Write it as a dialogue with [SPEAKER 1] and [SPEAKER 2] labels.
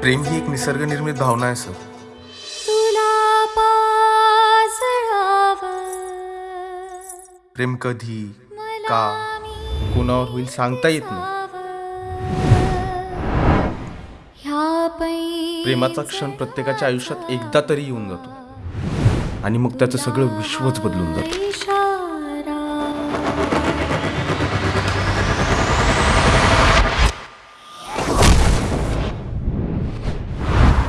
[SPEAKER 1] प्रेम ही एक निसर्गनिर्मित भावना आहे सर. प्रेम कधी का कोणावर होईल सांगता येत नाही. प्रेमाचा क्षण प्रत्येकाच्या आयुष्यात एकदा तरी येऊन जातो. आणि मग त्याचं सगळं विश्वच बदलून जातं.